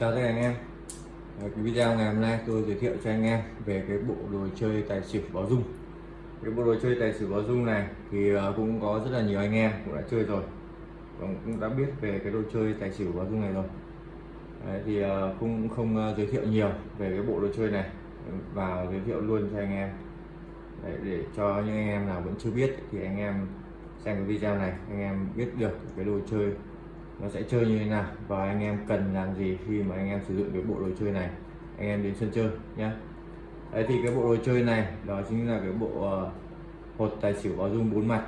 Chào tất cả anh em. Ờ, cái video ngày hôm nay tôi giới thiệu cho anh em về cái bộ đồ chơi tài xỉu báo dung. Cái bộ đồ chơi tài xỉu báo dung này thì ờ, cũng có rất là nhiều anh em cũng đã chơi rồi. Cũng đã biết về cái đồ chơi tài xỉu báo dung này rồi. Đấy, thì ờ, cũng không giới thiệu nhiều về cái bộ đồ chơi này. Và giới thiệu luôn cho anh em. Đấy, để cho những anh em nào vẫn chưa biết thì anh em xem cái video này anh em biết được cái đồ chơi nó sẽ chơi như thế nào? Và anh em cần làm gì khi mà anh em sử dụng cái bộ đồ chơi này? Anh em đến sân chơi nhé đấy thì cái bộ đồ chơi này đó chính là cái bộ uh, hột tài xỉu báo dung bốn mặt.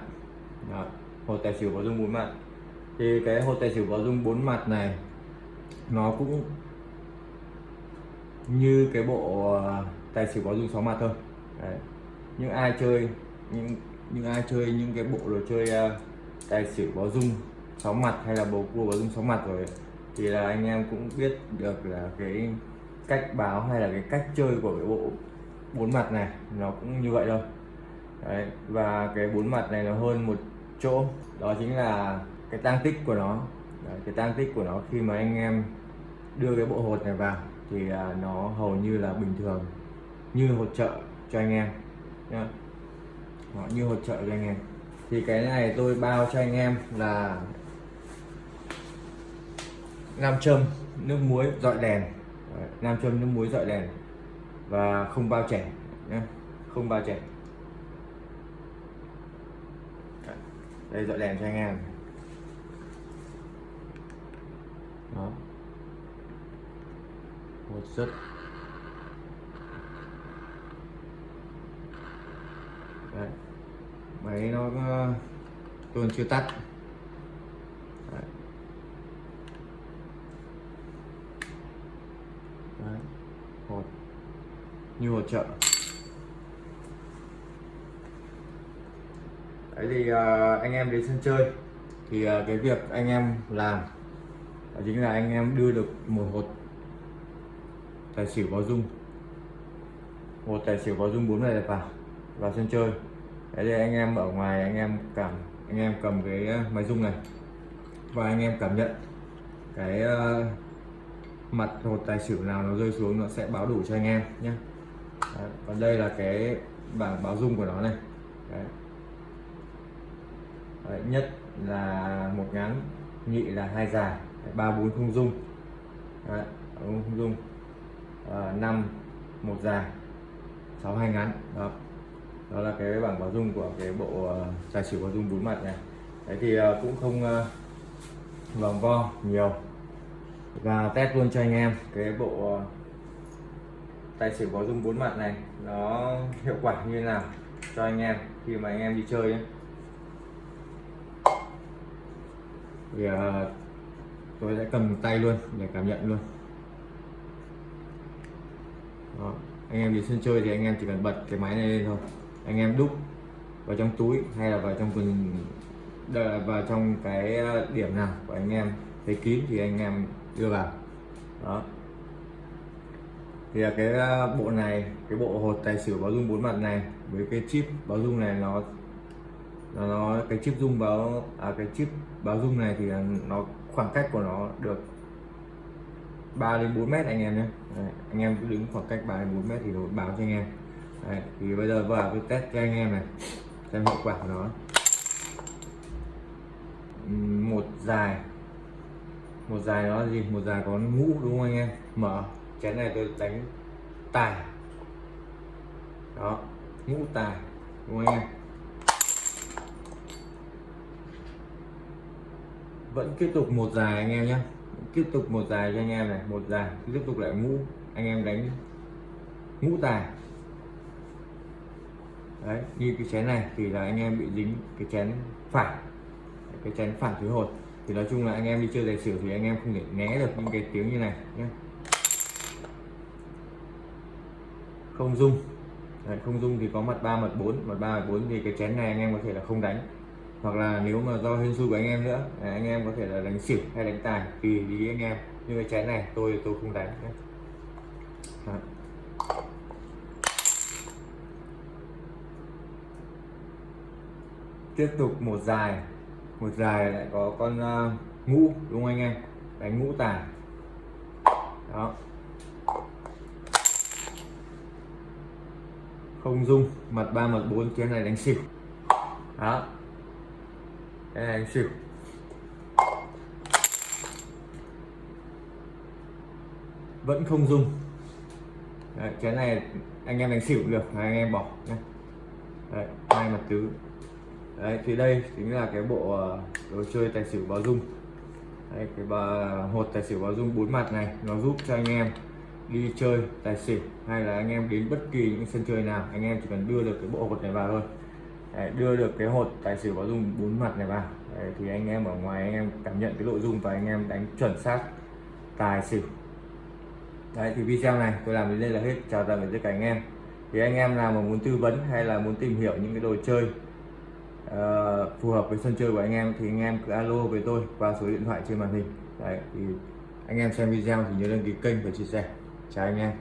Đó, hột tài xỉu báo dung bốn mặt. Thì cái hột tài xỉu báo dung bốn mặt này nó cũng như cái bộ uh, tài xỉu báo dung sáu mặt thôi. Đấy. những ai chơi những những ai chơi những cái bộ đồ chơi uh, tài xỉu báo dung sáu mặt hay là bầu cua báo dung sáu mặt rồi thì là anh em cũng biết được là cái cách báo hay là cái cách chơi của cái bộ bốn mặt này nó cũng như vậy thôi. Đấy, và cái bốn mặt này nó hơn một chỗ đó chính là cái tăng tích của nó. Đấy, cái tăng tích của nó khi mà anh em đưa cái bộ hột này vào thì à, nó hầu như là bình thường như hỗ trợ cho anh em nhá. Nó như hỗ trợ cho anh em. Thì cái này tôi bao cho anh em là nam châm, nước muối, dọi đèn. Nam châm, nước muối, dọi đèn. Và không bao trẻ nhé không bao trẻ đây dọi đèn cho anh em. Đó. Một rất Đấy. máy nó ờ, tuần chưa tắt Đấy. Đấy. hột như hột trợ đấy thì uh, anh em đến sân chơi. Thì uh, cái việc anh em làm đó chính là anh em đưa được một hột tài xỉu báo dung. Một tài xỉu báo dung bốn này vào vào sân chơi. Đấy thì anh em ở ngoài anh em cảm anh em cầm cái à, máy dung này. Và anh em cảm nhận cái uh, mặt hột tài xỉu nào nó rơi xuống nó sẽ báo đủ cho anh em nhé. Đấy, còn đây là cái bảng báo dung của nó này. Đấy. Đấy, nhất là một ngắn nhị là hai dài ba bốn không dung. Đấy, không dung. À, năm một dài sáu hai ngắn đó. Đó là cái bảng báo dung của cái bộ uh, tài xỉu báo dung bốn mặt này. Đấy thì uh, cũng không uh, vòng vo nhiều và test luôn cho anh em cái bộ ờ, tài xỉu có dung bốn mặt này nó hiệu quả như thế nào cho anh em khi mà anh em đi chơi ấy. thì uh, tôi sẽ cầm tay luôn để cảm nhận luôn Đó. anh em đi sân chơi thì anh em chỉ cần bật cái máy này lên thôi anh em đúc vào trong túi hay là vào trong quần vào trong cái ờ, điểm nào của anh em thấy kín thì anh em đưa vào. Đó. Thì là cái ờ, bộ này cái bộ hột tài xỉu báo dung bốn mặt này với cái chip báo dung này nó nó, nó cái chip dung báo à, cái chip báo dung này thì nó khoảng cách của nó được 3 đến 4 mét anh em nhé. Đấy, anh em cứ đứng khoảng cách 3 đến 4 mét thì nó báo cho anh em. Đấy, thì bây giờ vào cái test cho anh em này xem hiệu quả của nó. Một dài một dài nó là gì? Một dài có ngũ đúng không anh em? Mở. Chén này tôi đánh tài. Đó, ngũ tài, đúng không anh em? Vẫn tiếp tục một dài anh em nhé. Tiếp tục một dài cho anh em này. Một dài, tiếp tục lại ngũ. Anh em đánh ngũ tài. Đấy, như cái chén này thì là anh em bị dính cái chén phản cái chén phản thứ hột thì nói chung là anh em đi chơi tài xỉu thì anh em không thể né được những cái tiếng như này nhé không dung. Đấy, không dung thì có mặt 3 mặt 4 mặt 3 mặt 4 thì cái chén này anh em có thể là không đánh. Hoặc là nếu mà do hên xui của anh em nữa anh em có thể là đánh xỉu hay đánh tài tùy ý anh em. Như cái chén này tôi tôi không đánh nhé. Đấy. tiếp tục một dài một dài lại có con uh, ngũ đúng không anh em? Đánh ngũ tài đó. Không dung mặt ba mặt bốn chén này đánh xỉu. Đó. Cái này đánh xỉu. Vẫn không dung. Đấy, chén này anh em đánh xỉu được anh em bỏ nhé hai mặt tứ. Đấy, thì đây chính là cái bộ ờ, đồ chơi tài xỉu báo dung. Đấy, cái bà hột tài xỉu báo dung bốn mặt này nó giúp cho anh em đi chơi tài xỉu hay là anh em đến bất kỳ những sân chơi nào anh em chỉ cần đưa được cái bộ hột này vào thôi. Đấy, đưa được cái hột tài xỉu báo dung bốn mặt này vào. Đấy, thì anh em ở ngoài anh em cảm nhận cái nội dung và anh em đánh chuẩn xác tài xỉu. Đấy thì video này tôi làm đến đây là hết. Chào tạm biệt tất cả anh em. Thì anh em nào mà muốn tư vấn hay là muốn tìm hiểu những cái đồ chơi uh, phù hợp với sân chơi của anh em thì anh em cứ alo với tôi qua số điện thoại trên màn hình. Đấy thì anh em xem video thì nhớ đăng ký kênh và chia sẻ. Chào anh em.